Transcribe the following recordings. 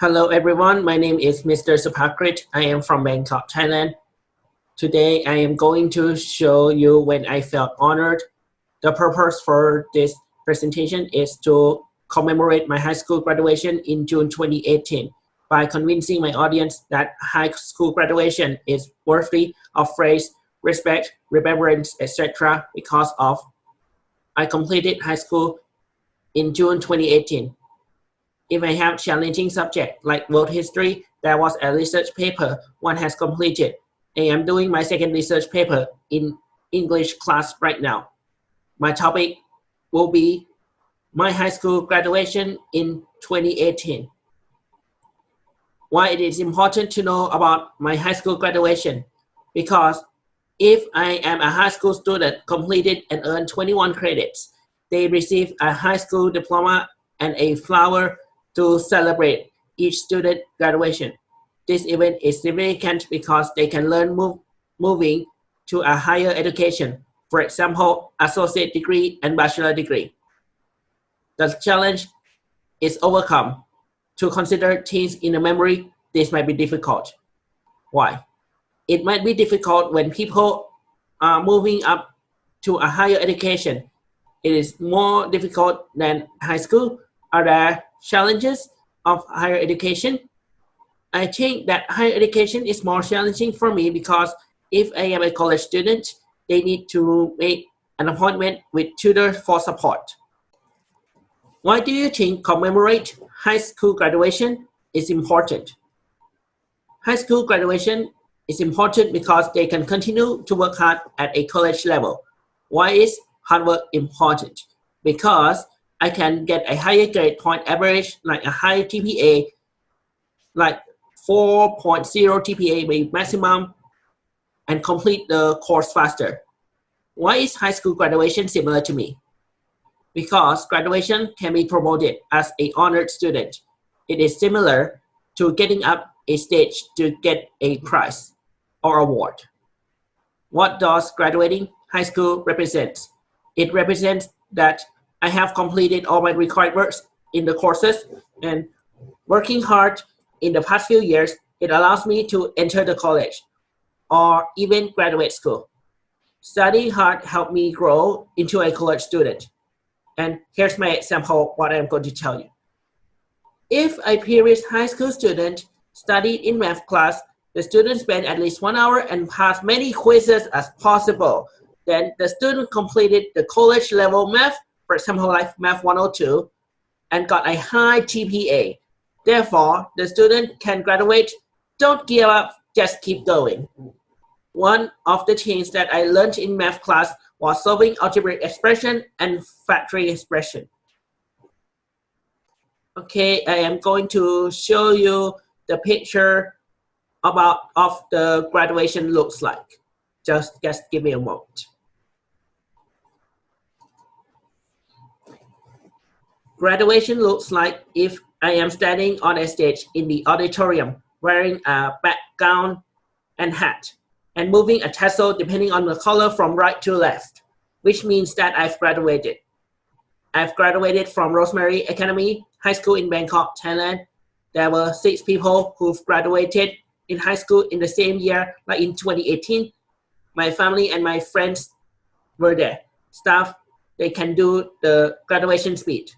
Hello everyone, my name is Mr. Supakrit. I am from Bangkok, Thailand. Today I am going to show you when I felt honored. The purpose for this presentation is to commemorate my high school graduation in June 2018 by convincing my audience that high school graduation is worthy of praise, respect, remembrance, etc. because of I completed high school in June 2018 if I have challenging subject like world history, there was a research paper one has completed. I am doing my second research paper in English class right now. My topic will be my high school graduation in 2018. Why it is important to know about my high school graduation? Because if I am a high school student completed and earned 21 credits, they receive a high school diploma and a flower to celebrate each student graduation. This event is significant because they can learn move, moving to a higher education, for example, associate degree and bachelor degree. The challenge is overcome. To consider things in a memory, this might be difficult. Why? It might be difficult when people are moving up to a higher education. It is more difficult than high school. Are there challenges of higher education. I think that higher education is more challenging for me because if I am a college student, they need to make an appointment with tutors for support. Why do you think commemorate high school graduation is important? High school graduation is important because they can continue to work hard at a college level. Why is hard work important? Because I can get a higher grade point average, like a higher GPA, like 4.0 GPA with maximum, and complete the course faster. Why is high school graduation similar to me? Because graduation can be promoted as a honored student. It is similar to getting up a stage to get a prize or award. What does graduating high school represent? It represents that I have completed all my required works in the courses and working hard in the past few years, it allows me to enter the college or even graduate school. Studying hard helped me grow into a college student. And here's my example, what I'm going to tell you. If a previous high school student studied in math class, the student spent at least one hour and passed many quizzes as possible. Then the student completed the college level math for example, like Math 102, and got a high GPA. Therefore, the student can graduate. Don't give up, just keep going. One of the things that I learned in math class was solving algebraic expression and factory expression. Okay, I am going to show you the picture about of the graduation looks like. Just, just give me a moment. Graduation looks like if I am standing on a stage in the auditorium wearing a background and hat and moving a tassel depending on the color from right to left, which means that I've graduated. I've graduated from Rosemary Academy High School in Bangkok, Thailand. There were six people who've graduated in high school in the same year, like in 2018. My family and my friends were there. Staff, they can do the graduation speech.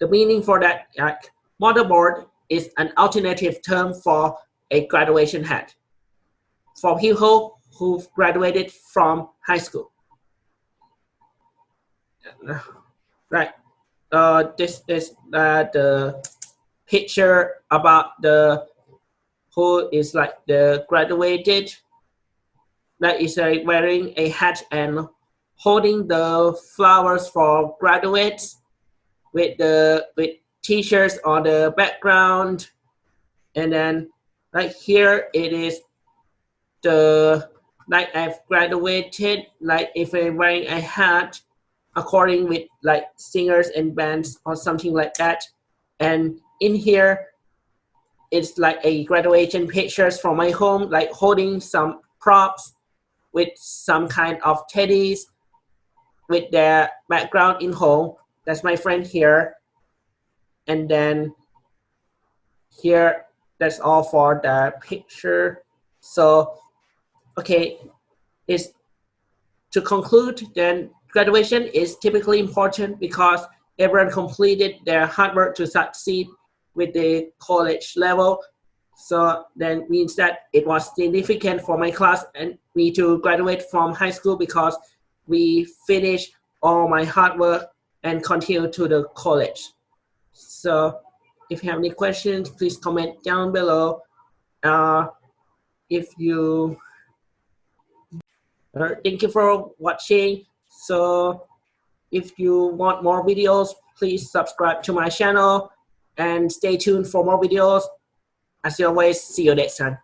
The meaning for that like, mortarboard is an alternative term for a graduation hat for people who've graduated from high school. Right. Uh, this is uh, the picture about the who is like the graduated that is uh, wearing a hat and holding the flowers for graduates with the with t-shirts on the background. And then like here it is the like I've graduated like if I'm wearing a hat according with like singers and bands or something like that. And in here it's like a graduation pictures from my home like holding some props with some kind of teddies with their background in home. That's my friend here. And then here, that's all for the picture. So, okay, is to conclude, then graduation is typically important because everyone completed their hard work to succeed with the college level. So that means that it was significant for my class and me to graduate from high school because we finished all my hard work and continue to the college. So if you have any questions, please comment down below. Uh, if you, uh, thank you for watching. So if you want more videos, please subscribe to my channel and stay tuned for more videos. As always, see you next time.